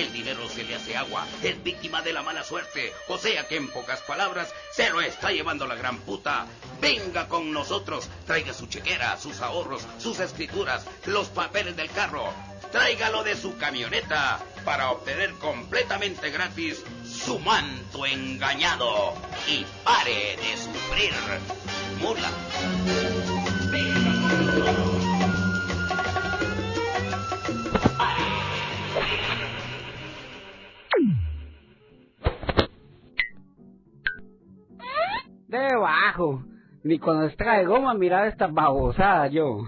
el dinero se le hace agua, es víctima de la mala suerte, o sea que en pocas palabras se lo está llevando la gran puta. Venga con nosotros, traiga su chequera, sus ahorros, sus escrituras, los papeles del carro, tráigalo de su camioneta para obtener completamente gratis su manto engañado y pare de sufrir. Mula. Debajo. Ni cuando extrae goma mirar esta babosada yo.